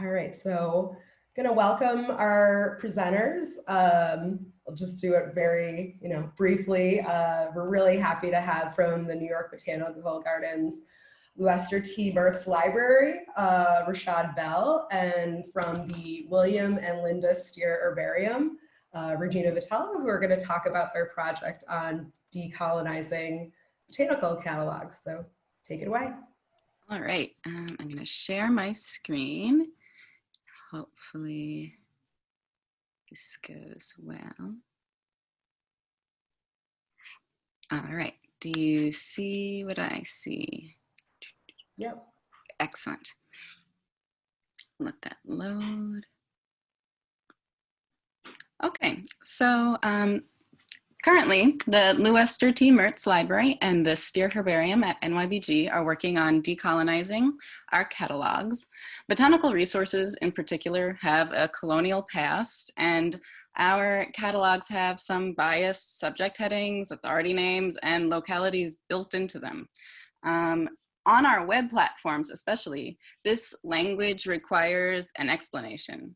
All right, so I'm gonna welcome our presenters. Um, I'll just do it very, you know, briefly. Uh, we're really happy to have from the New York Botanical Gardens, LuEsther T. Mertz Library, uh, Rashad Bell, and from the William and Lynda Steere Herbarium, uh, Regina Vitello, who are gonna talk about their project on decolonizing botanical catalogs. So take it away. All right, um, I'm to share my screen. Hopefully this goes well. All right, do you see what I see? Yep. Excellent. Let that load. Okay, so um, Currently, the LuEsther T. Mertz Library and the Steere Herbarium at NYBG are working on decolonizing our catalogs. Botanical resources in particular have a colonial past and our catalogs have some biased subject headings, authority names, and localities built into them. Um, on our web platforms especially, this language requires an explanation.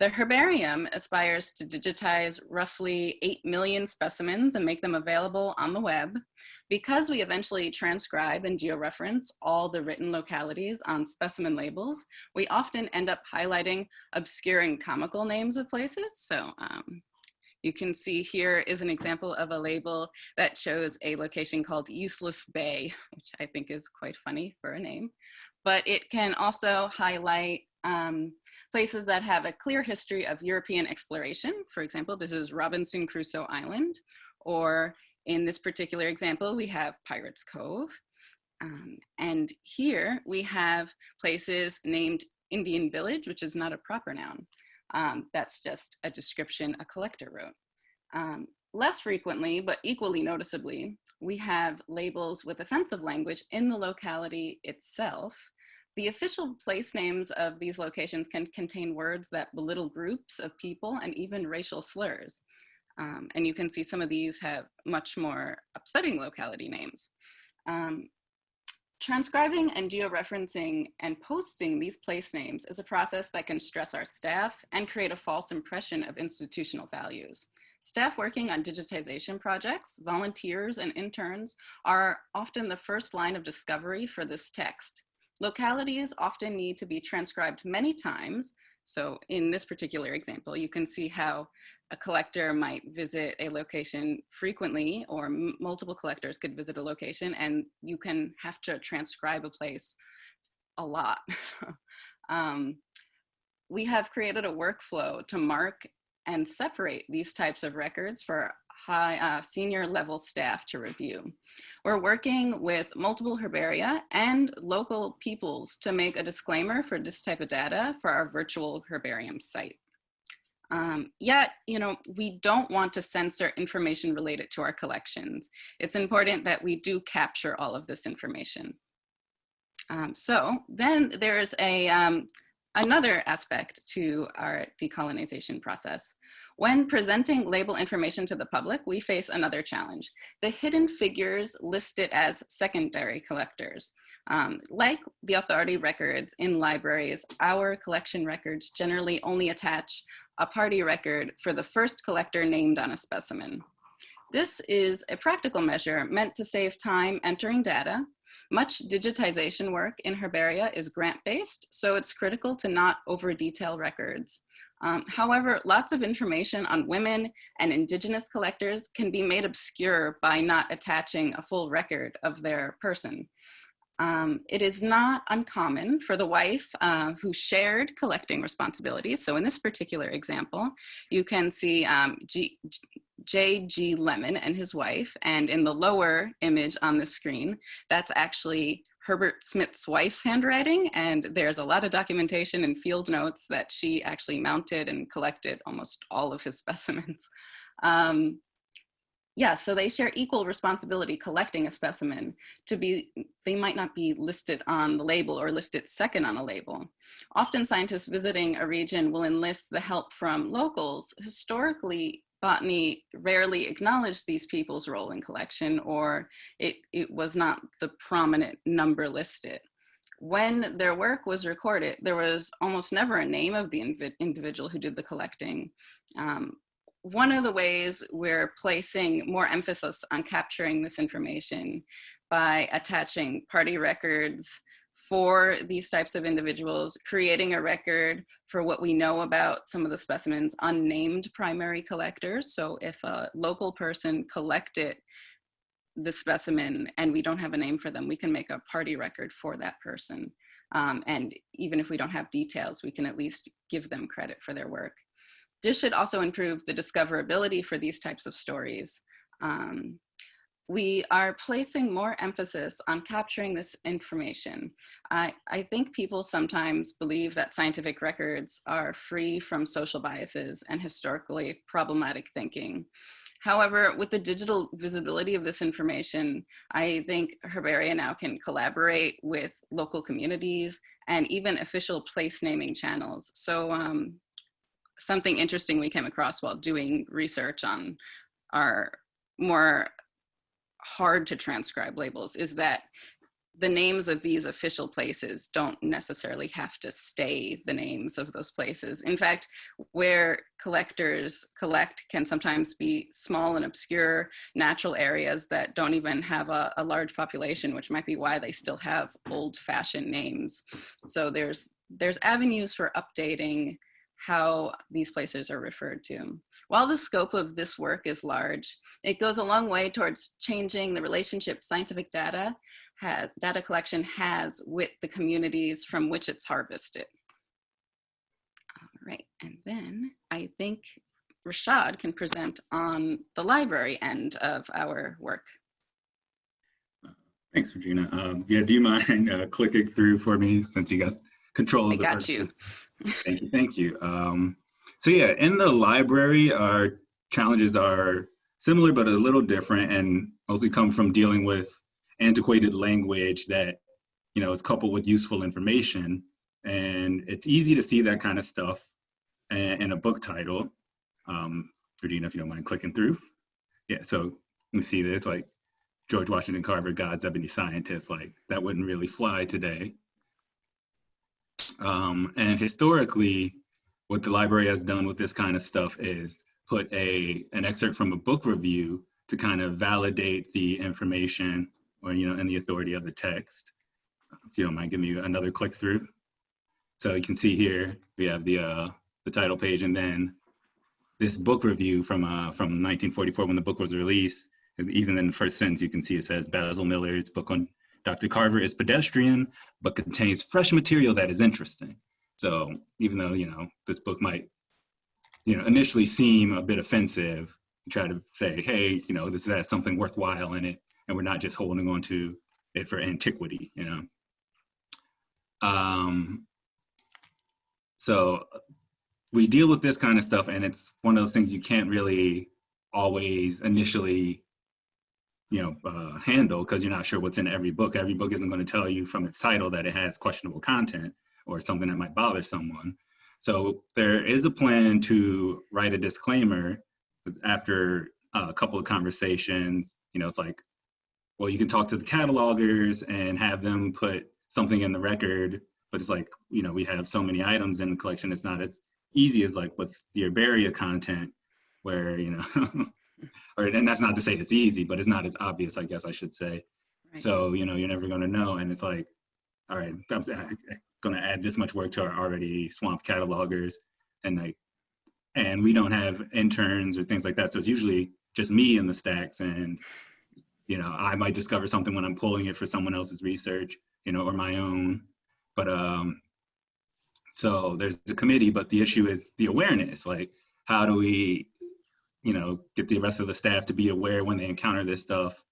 The herbarium aspires to digitize roughly 8 million specimens and make them available on the web. Because we eventually transcribe and georeference all the written localities on specimen labels, we often end up highlighting obscure and comical names of places. So um, you can see here is an example of a label that shows a location called Useless Bay, which I think is quite funny for a name. But it can also highlight um, places that have a clear history of European exploration. For example, this is Robinson Crusoe Island, or in this particular example, we have Pirates Cove. Um, and here we have places named Indian Village, which is not a proper noun. Um, that's just a description a collector wrote. Um, less frequently, but equally noticeably, we have labels with offensive language in the locality itself, the official place names of these locations can contain words that belittle groups of people and even racial slurs. Um, and you can see some of these have much more upsetting locality names. Um, transcribing and georeferencing and posting these place names is a process that can stress our staff and create a false impression of institutional values. Staff working on digitization projects, volunteers and interns are often the first line of discovery for this text. Localities often need to be transcribed many times. So in this particular example, you can see how a collector might visit a location frequently or multiple collectors could visit a location and you can have to transcribe a place a lot. um, we have created a workflow to mark and separate these types of records for high uh, senior level staff to review. We're working with multiple herbaria and local peoples to make a disclaimer for this type of data for our virtual herbarium site. Um, yet, you know, we don't want to censor information related to our collections. It's important that we do capture all of this information. Um, so then there's a, um, another aspect to our decolonization process. When presenting label information to the public, we face another challenge. The hidden figures listed as secondary collectors. Um, like the authority records in libraries, our collection records generally only attach a party record for the first collector named on a specimen. This is a practical measure meant to save time entering data. Much digitization work in herbaria is grant-based, so it's critical to not over-detail records. Um, however, lots of information on women and indigenous collectors can be made obscure by not attaching a full record of their person. Um, it is not uncommon for the wife uh, who shared collecting responsibilities. So in this particular example, you can see um, J.G. Lemmon and his wife, and in the lower image on the screen, that's actually Herbert Smith's wife's handwriting, and there's a lot of documentation and field notes that she actually mounted and collected almost all of his specimens. Um, yeah, so they share equal responsibility collecting a specimen to be, they might not be listed on the label or listed second on a label. Often scientists visiting a region will enlist the help from locals. Historically, botany rarely acknowledged these people's role in collection or it, it was not the prominent number listed. when their work was recorded, there was almost never a name of the individual who did the collecting. Um, one of the ways we're placing more emphasis on capturing this information by attaching party records for these types of individuals, creating a record for what we know about some of the specimens unnamed primary collectors. So if a local person collected the specimen and we don't have a name for them, we can make a party record for that person. Um, and even if we don't have details, we can at least give them credit for their work. This should also improve the discoverability for these types of stories. Um, we are placing more emphasis on capturing this information. I, I think people sometimes believe that scientific records are free from social biases and historically problematic thinking. However, with the digital visibility of this information, I think Herbaria now can collaborate with local communities and even official place naming channels. So um, something interesting we came across while doing research on our more hard to transcribe labels is that the names of these official places don't necessarily have to stay the names of those places. In fact, where collectors collect can sometimes be small and obscure natural areas that don't even have a, a large population, which might be why they still have old fashioned names. So there's, there's avenues for updating how these places are referred to. While the scope of this work is large, it goes a long way towards changing the relationship scientific data has, data collection has with the communities from which it's harvested. All right, and then I think Rashad can present on the library end of our work. Thanks, Regina. Um, yeah, do you mind uh, clicking through for me since you got control of I the got you. thank you, thank you. Um, so yeah, in the library, our challenges are similar but a little different and mostly come from dealing with antiquated language that you know is coupled with useful information. And it's easy to see that kind of stuff in a book title. Um regina if you don't mind clicking through. Yeah so we see this like george washington carver god's ebony scientist like that wouldn't really fly today um, and historically, what the library has done with this kind of stuff is put a an excerpt from a book review to kind of validate the information or you know and the authority of the text. If you don't mind, give me another click through. So you can see here we have the uh, the title page and then this book review from uh, from 1944 when the book was released. Even in the first sentence, you can see it says Basil Miller's book on Dr. Carver is pedestrian, but contains fresh material that is interesting. So even though, you know, this book might, you know, initially seem a bit offensive, try to say, hey, you know, this has something worthwhile in it, and we're not just holding on to it for antiquity, you know. Um, so we deal with this kind of stuff, and it's one of those things you can't really always initially you know, uh, handle because you're not sure what's in every book. Every book isn't going to tell you from its title that it has questionable content or something that might bother someone. So there is a plan to write a disclaimer after a couple of conversations. You know, it's like, well, you can talk to the catalogers and have them put something in the record, but it's like, you know, we have so many items in the collection. It's not as easy as like with the herbaria content where, you know, or and that's not to say it's easy, but it's not as obvious, I guess I should say. Right. So you know, you're never going to know, and it's like, all right, I'm going to add this much work to our already swamped catalogers, and like, and we don't have interns or things like that. So it's usually just me in the stacks, and you know, I might discover something when I'm pulling it for someone else's research, you know, or my own. But um, so there's the committee, but the issue is the awareness. Like, how do we you know, get the rest of the staff to be aware when they encounter this stuff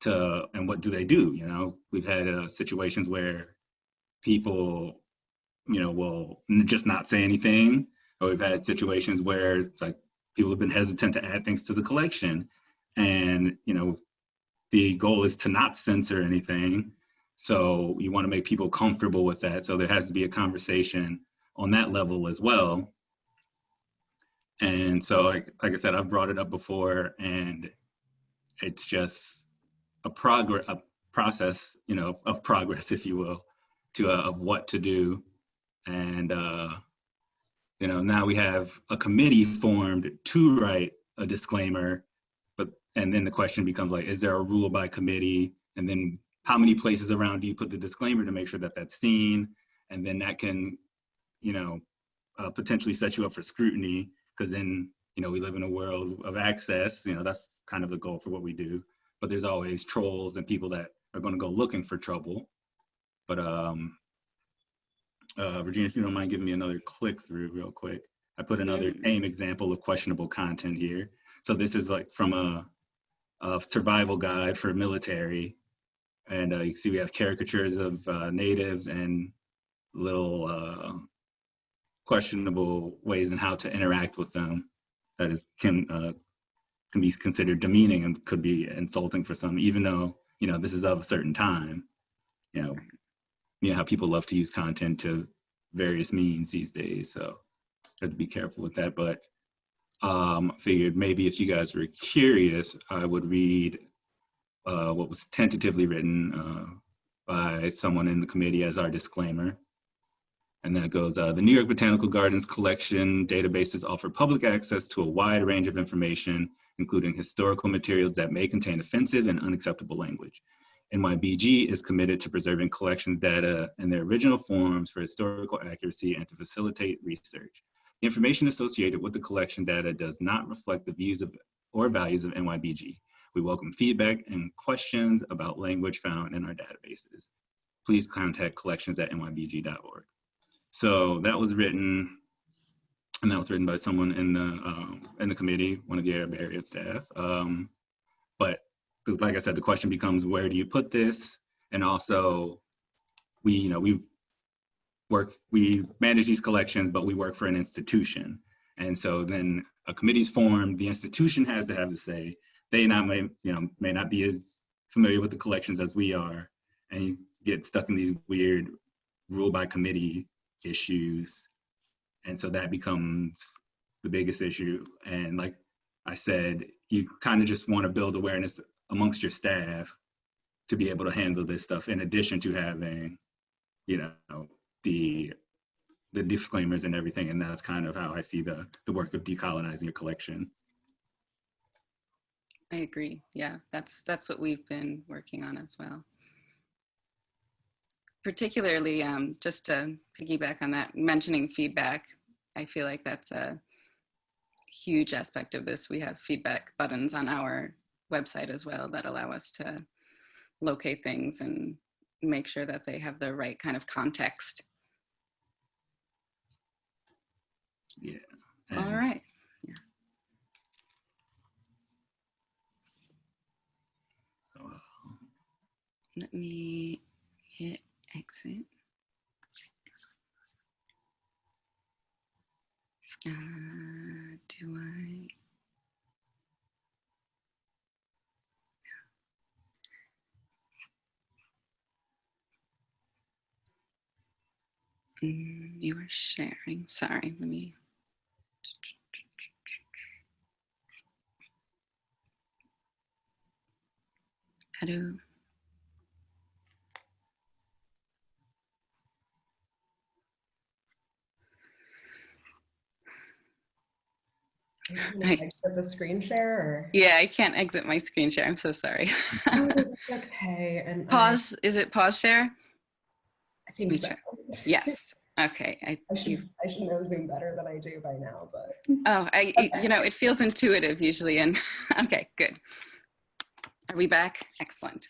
to, and what do they do? You know, we've had uh, situations where people, you know, will just not say anything, or we've had situations where like people have been hesitant to add things to the collection. And, you know, the goal is to not censor anything. So you want to make people comfortable with that. So there has to be a conversation on that level as well and so, like, like I said, I've brought it up before, and it's just a progress, a process, you know, of progress, if you will. to uh, of what to do, and uh, you know now we have a committee formed to write a disclaimer, but and then the question becomes like, is there a rule by committee, and then how many places around do you put the disclaimer to make sure that that's seen, and then that can, you know, uh, potentially set you up for scrutiny because then you know we live in a world of access. You know that's kind of the goal for what we do, but there's always trolls and people that are going to go looking for trouble. But um, uh, Virginia, if you don't mind giving me another click through real quick, I put another Mm. tame example of questionable content here. So this is like from a, a survival guide for military. And uh, you can see we have caricatures of uh, natives and little uh, questionable ways in how to interact with them that is can uh, can be considered demeaning and could be insulting for some, even though you know this is of a certain time. You know, you know how people love to use content to various means these days, so have to be careful with that. But um, figured maybe if you guys were curious, I would read uh, what was tentatively written uh, by someone in the committee as our disclaimer. And then it goes, uh, the New York Botanical Gardens collection databases offer public access to a wide range of information, including historical materials that may contain offensive and unacceptable language. NYBG is committed to preserving collections data in their original forms for historical accuracy and to facilitate research. The information associated with the collection data does not reflect the views of or values of NYBG. We welcome feedback and questions about language found in our databases. Please contact collections at nybg.org. So that was written, and that was written by someone in the um, in the committee, one of the herbaria staff. Um, but like I said, the question becomes where do you put this? And also, we you know we work we manage these collections, but we work for an institution, and so then a committee's formed. The institution has to have the say. They not may you know may not be as familiar with the collections as we are, and you get stuck in these weird rule by committee issues. And so that becomes the biggest issue. And like I said, you kind of just want to build awareness amongst your staff to be able to handle this stuff in addition to having, you know, the the disclaimers and everything. And that's kind of how I see the the work of decolonizing your collection. I agree. Yeah, that's that's what we've been working on as well. Particularly, um, just to piggyback on that, mentioning feedback, I feel like that's a huge aspect of this. We have feedback buttons on our website as well that allow us to locate things and make sure that they have the right kind of context. Yeah. All And- right. So, uh, Let me hit exit. Uh, do I? Mm, you are sharing. Sorry, let me. Do? Gonna exit the screen share or? Yeah, I can't exit my screen share. I'm so sorry. Oh, okay. And I- pause. Is it pause share? I think so. Yes. Okay. I, I should, I should know Zoom better than I do by now, but. oh, I, it- you know, it feels intuitive usually. And okay, good. Are we back? Excellent.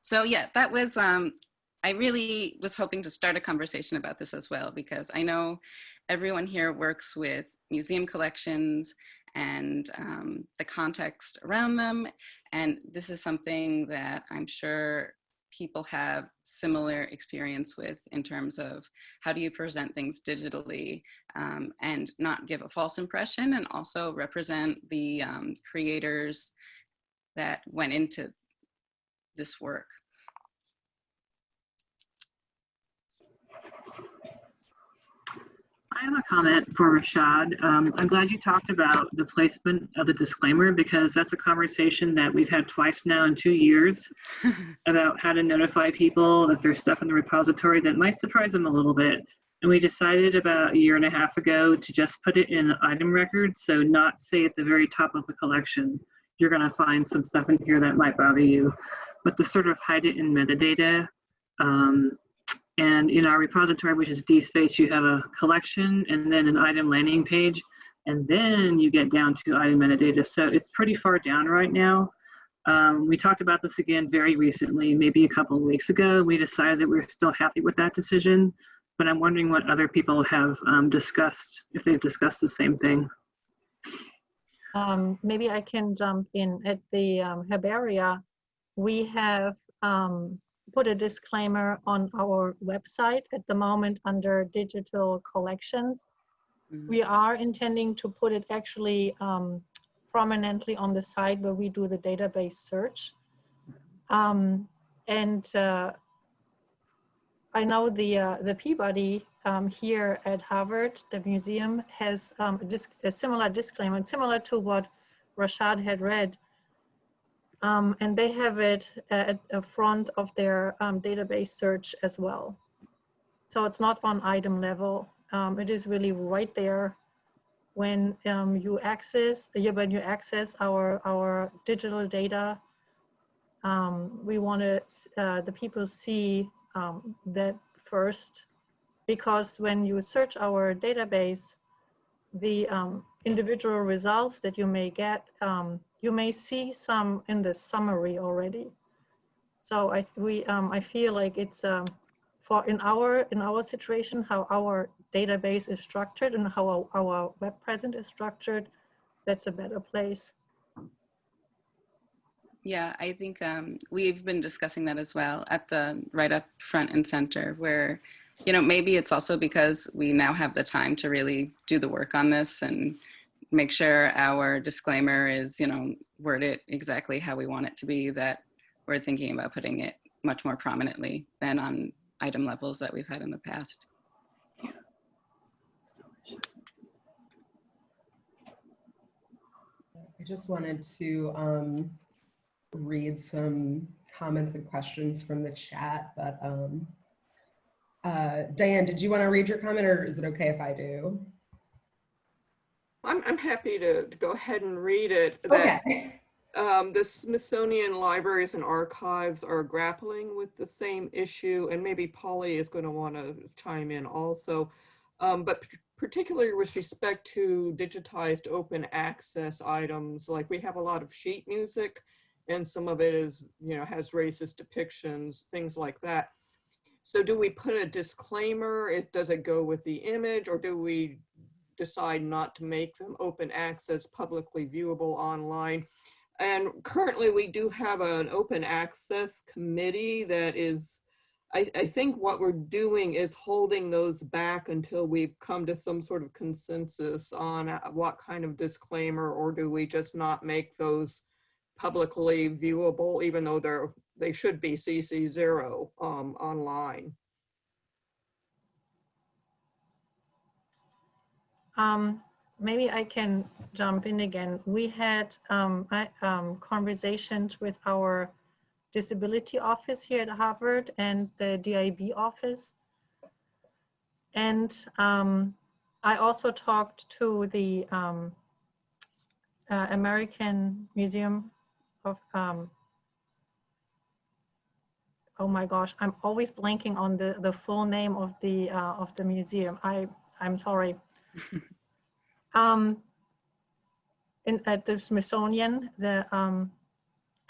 So yeah, that was, um, I really was hoping to start a conversation about this as well, because I know everyone here works with museum collections and um, the context around them. And this is something that I'm sure people have similar experience with in terms of how do you present things digitally um, and not give a false impression and also represent the um, creators that went into this work. I have a comment for Rashad. Um, I'm glad you talked about the placement of the disclaimer because that's a conversation that we've had twice now in two years about how to notify people that there's stuff in the repository that might surprise them a little bit. And we decided about a year and a half ago to just put it in item records, so not say at the very top of the collection, you're going to find some stuff in here that might bother you, but to sort of hide it in metadata. Um, and in our repository, which is DSpace, you have a collection and then an item landing page, and then you get down to item metadata. So it's pretty far down right now. Um, we talked about this again very recently, maybe a couple of weeks ago. We decided that we're still happy with that decision, but I'm wondering what other people have um, discussed, if they've discussed the same thing. Um, maybe I can jump in at the um, herbaria. We have um, put a disclaimer on our website at the moment under digital collections. Mhm. We are intending to put it actually um, prominently on the site where we do the database search. Um, and uh, I know the uh, the Peabody um, here at Harvard, the museum has um, a, disc, a similar disclaimer, similar to what Rashad had read. Um, and they have it at the front of their um, database search as well. So it's not on item level. Um, it is really right there when um, you access yeah, when you access our our digital data. Um, we want to uh, the people see um, that first because when you search our database, the um, individual results that you may get, um, you may see some in the summary already. So I we um, I feel like it's um, for in our in our situation how our database is structured and how our, our web present is structured. That's a better place. Yeah, I think um, we've been discussing that as well at the right up front and center where, you know, maybe it's also because we now have the time to really do the work on this and make sure our disclaimer is, you know, worded exactly how we want it to be that we're thinking about putting it much more prominently than on item levels that we've had in the past. I just wanted to um, read some comments and questions from the chat, but um, uh, Diane, did you want to read your comment or is it okay if I do? I'm, I'm happy to, go ahead and read it. That Okay. um, the Smithsonian Libraries and Archives are grappling with the same issue, and maybe Polly is going to want to chime in also. Um, but particularly with respect to digitized open access items, like we have a lot of sheet music, and some of it is, you know, has racist depictions, things like that. So do we put a disclaimer? It does it go with the image, or do we decide not to make them open access, publicly viewable online? And currently we do have an open access committee that is, I, I think what we're doing is holding those back until we've come to some sort of consensus on uh, what kind of disclaimer, or do we just not make those publicly viewable, even though they're, they should be CC zero um, online? Um, maybe I can jump in again. We had um, I, um, conversations with our disability office here at Harvard and the DIB office. And um, I also talked to the um, uh, American Museum of, um, oh my gosh, I'm always blanking on the, the full name of the, uh, of the museum. I, I'm sorry. Um, in, at the Smithsonian, the um,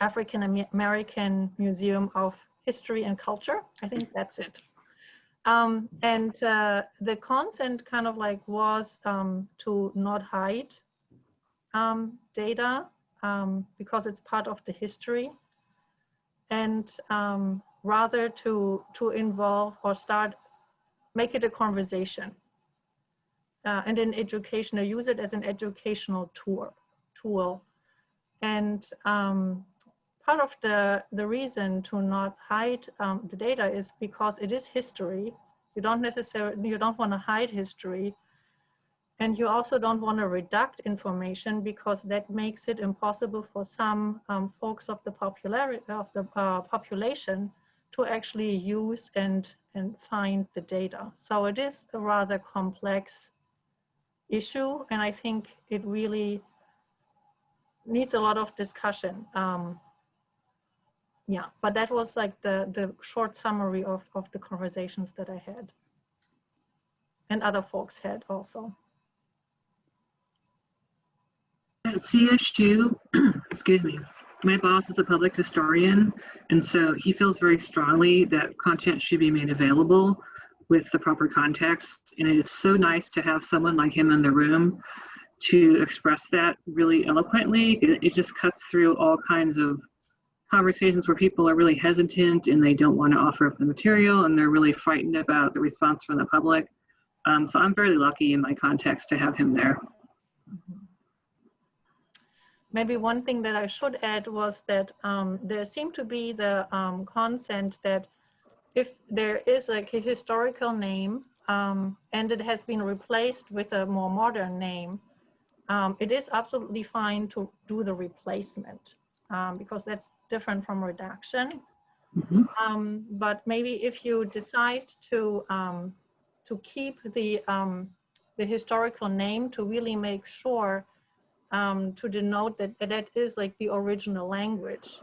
African American Museum of History and Culture. I think that's it. Um, and uh, the consent kind of like was um, to not hide um, data um, because it's part of the history and um, rather to, to involve or start, make it a conversation uh, and an educational, use it as an educational tool. tool. And um, part of the, the reason to not hide um, the data is because it is history. You don't necessarily, you don't want to hide history. And you also don't want to redact information because that makes it impossible for some um, folks of the popularity of the uh, population to actually use and and find the data. So it is a rather complex issue, and I think it really needs a lot of discussion. Um, yeah, but that was like the the short summary of of the conversations that I had, and other folks had also. At CSU, excuse me, my boss is a public historian, and so he feels very strongly that content should be made available with the proper context. And it's so nice to have someone like him in the room to express that really eloquently. It, it just cuts through all kinds of conversations where people are really hesitant and they don't want to offer up the material and they're really frightened about the response from the public. Um, so I'm very lucky in my context to have him there. Maybe one thing that I should add was that um, there seemed to be the um, consent that if there is like a historical name um, and it has been replaced with a more modern name, um, it is absolutely fine to do the replacement um, because that's different from redaction. Mhm. Um, but maybe if you decide to um, to keep the um, the historical name to really make sure um, to denote that that is like the original language,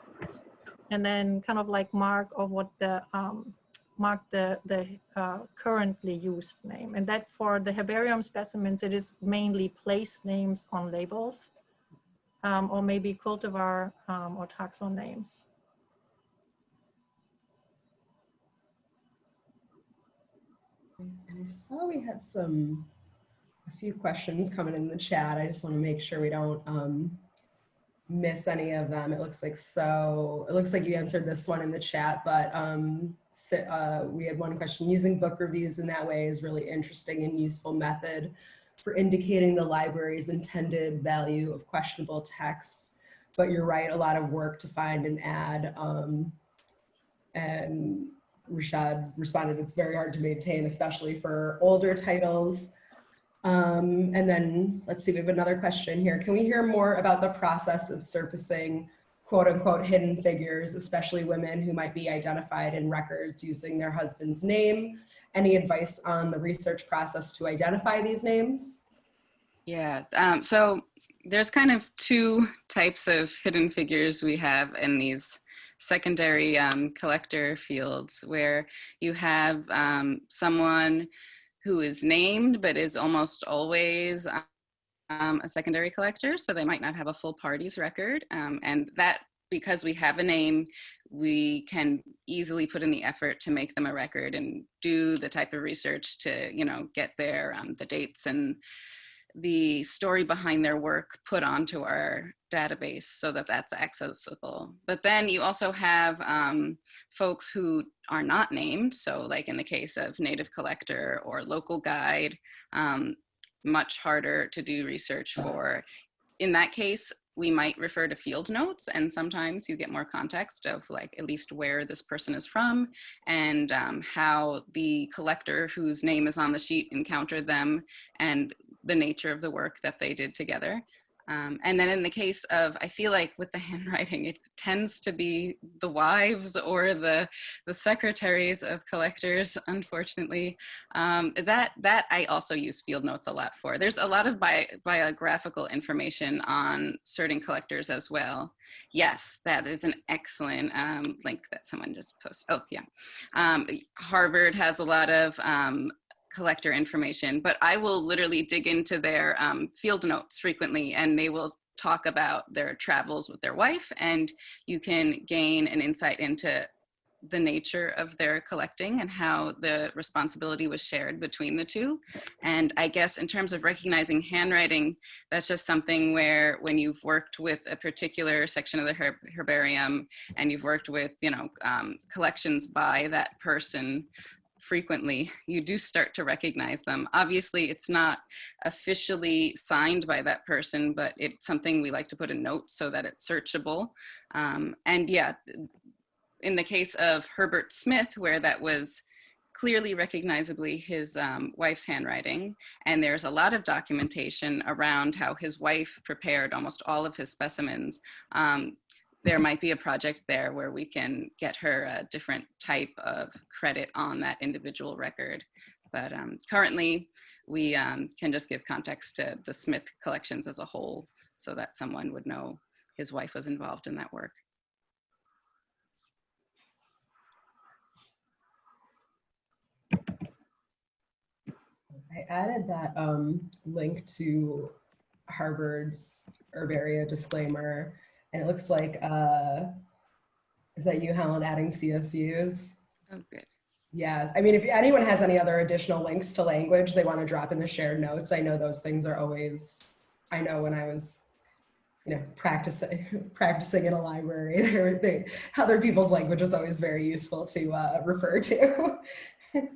and then kind of like mark of what the um, mark the the uh, currently used name, and that for the herbarium specimens it is mainly place names on labels, um, or maybe cultivar um, or taxon names. And I saw we had some, few questions coming in the chat. I just want to make sure we don't um, miss any of them. It looks like so, it looks like you answered this one in the chat, but um, so, uh, we had one question. Using book reviews in that way is really interesting and useful method for indicating the library's intended value of questionable texts. But you're right, a lot of work to find and add. Um, and Rashad responded, it's very hard to maintain, especially for older titles. Um, and then let's see, we have another question here. Can we hear more about the process of surfacing quote unquote hidden figures, especially women who might be identified in records using their husband's name? Any advice on the research process to identify these names? Yeah, um, so there's kind of two types of hidden figures we have in these secondary um, collector fields where you have um, someone who is named but is almost always um, a secondary collector so they might not have a full parties record um, and that because we have a name we can easily put in the effort to make them a record and do the type of research to you know get their um, the dates and the story behind their work put onto our database so that that's accessible. But then you also have um, folks who are not named. So like in the case of native collector or local guide, um, much harder to do research for. In that case, we might refer to field notes and sometimes you get more context of like at least where this person is from and um, how the collector whose name is on the sheet encountered them and the nature of the work that they did together. Um, and then in the case of, I feel like with the handwriting, it tends to be the wives or the the secretaries of collectors, unfortunately. Um, that that I also use field notes a lot for. There's a lot of bi biographical information on certain collectors as well. Yes, that is an excellent um, link that someone just posted. Oh yeah, um, Harvard has a lot of um, collector information, but I will literally dig into their um, field notes frequently and they will talk about their travels with their wife and you can gain an insight into the nature of their collecting and how the responsibility was shared between the two. And I guess in terms of recognizing handwriting, that's just something where when you've worked with a particular section of the herb herbarium and you've worked with, you know, um, collections by that person, frequently, you do start to recognize them. Obviously, it's not officially signed by that person, but it's something we like to put a note so that it's searchable. Um, and yeah, in the case of Herbert Smith, where that was clearly recognizably his um, wife's handwriting. And there's a lot of documentation around how his wife prepared almost all of his specimens. Um, there might be a project there where we can get her a different type of credit on that individual record. But um, currently, we um, can just give context to the Smith collections as a whole so that someone would know his wife was involved in that work. I added that um, link to Harvard's herbaria disclaimer, and it looks like, uh, is that you, Helen, adding CSUs? Oh, good. Yes, I mean, if anyone has any other additional links to language they want to drop in the shared notes, I know those things are always, I know when I was, you know, practicing practicing in a library, they, other people's language is always very useful to uh, refer to.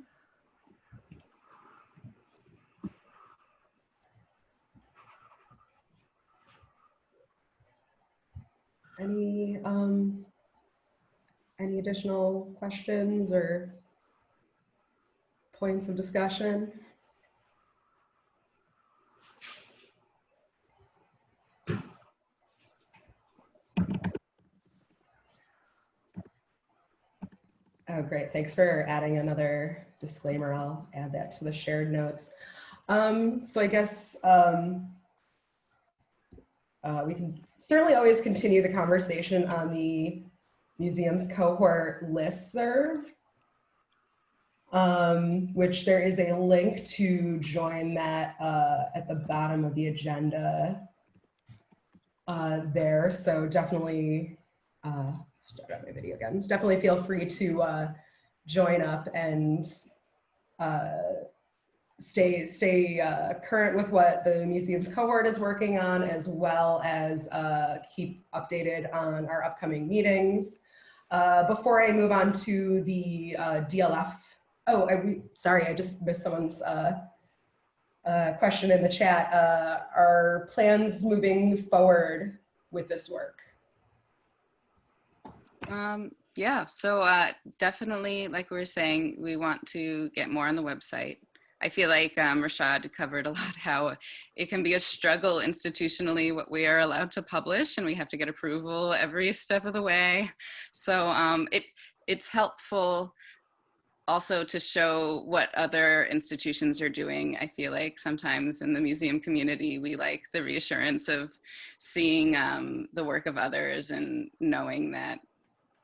Any, um, any additional questions or points of discussion? Oh, great. Thanks for adding another disclaimer. I'll add that to the shared notes. Um, so I guess um, uh, we can certainly always continue the conversation on the museum's cohort listserv, um, which there is a link to join that uh, at the bottom of the agenda uh, there. So definitely, uh, start my video again. Definitely feel free to uh, join up and uh, stay stay uh, current with what the museum's cohort is working on, as well as uh, keep updated on our upcoming meetings. Uh, before I move on to the uh, DLF, oh, I, sorry, I just missed someone's uh, uh, question in the chat. are plans moving forward with this work? Um, yeah, so uh, definitely, like we were saying, we want to get more on the website. I feel like um, Rashad covered a lot how it can be a struggle institutionally what we are allowed to publish and we have to get approval every step of the way. So um, it it's helpful also to show what other institutions are doing. I feel like sometimes in the museum community, we like the reassurance of seeing um, the work of others and knowing that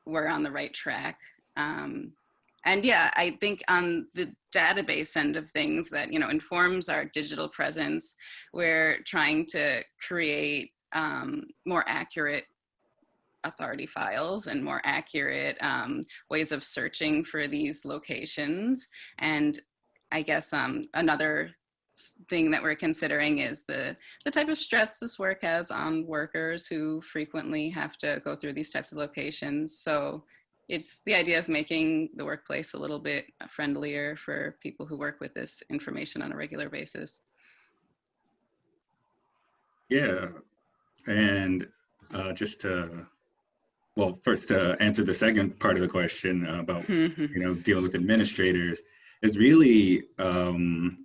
we're on the right track. Um, and yeah, I think on the database end of things that, you know, informs our digital presence, we're trying to create um, more accurate authority files and more accurate um, ways of searching for these locations. And I guess um, another thing that we're considering is the, the type of stress this work has on workers who frequently have to go through these types of locations. So it's the idea of making the workplace a little bit friendlier for people who work with this information on a regular basis. Yeah, and uh, just to, well, first to answer the second part of the question about, you know, dealing with administrators is really um,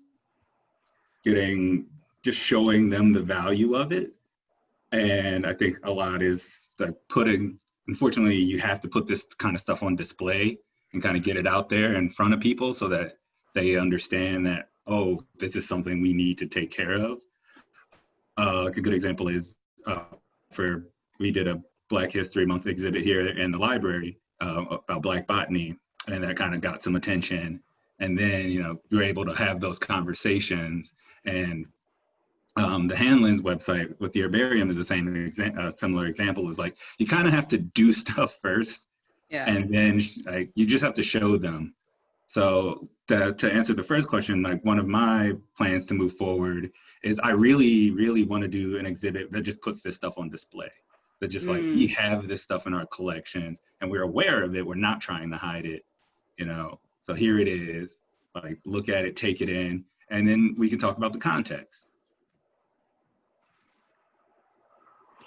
getting, just showing them the value of it. And I think a lot is like putting unfortunately, you have to put this kind of stuff on display and kind of get it out there in front of people so that they understand that, oh, this is something we need to take care of. Uh, a good example is uh, for, we did a Black History Month exhibit here in the library uh, about Black botany, and that kind of got some attention. And then, you know, you're able to have those conversations and um, the Handlens website with the herbarium is the same exa uh, similar example is like you kind of have to do stuff first yeah. and then like, you just have to show them so to, to answer the first question like one of my plans to move forward is i really really want to do an exhibit that just puts this stuff on display that just like Mm. we have this stuff in our collections and we're aware of it we're not trying to hide it you know so here it is like look at it take it in and then we can talk about the context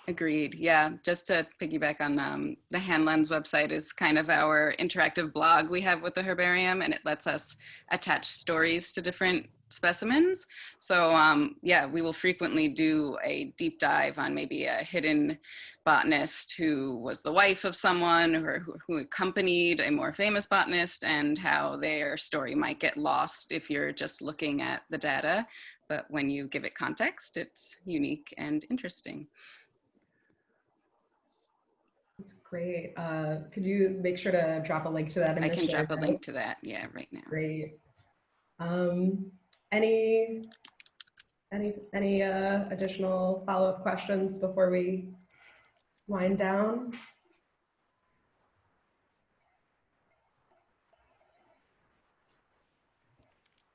Agreed. Yeah, just to piggyback on um, the Handlens website is kind of our interactive blog we have with the herbarium, and it lets us attach stories to different specimens. So um, yeah, we will frequently do a deep dive on maybe a hidden botanist who was the wife of someone or who, who accompanied a more famous botanist and how their story might get lost if you're just looking at the data. But when you give it context, it's unique and interesting. That's great. Uh, could you make sure to drop a link to that? in I can drop a link to that. Yeah, right now. Great. Um, any, any, any uh, additional follow-up questions before we wind down?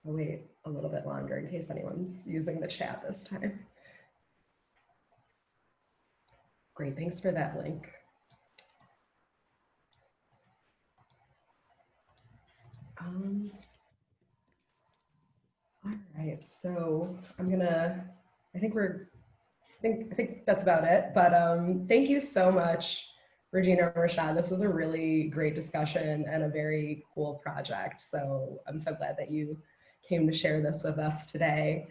I'll wait a little bit longer in case anyone's using the chat this time. Great, thanks for that link. Um, all right, so I'm gonna, I think we're, I think, I think that's about it, but um, thank you so much, Regina Rashad. This was a really great discussion and a very cool project. So I'm so glad that you came to share this with us today.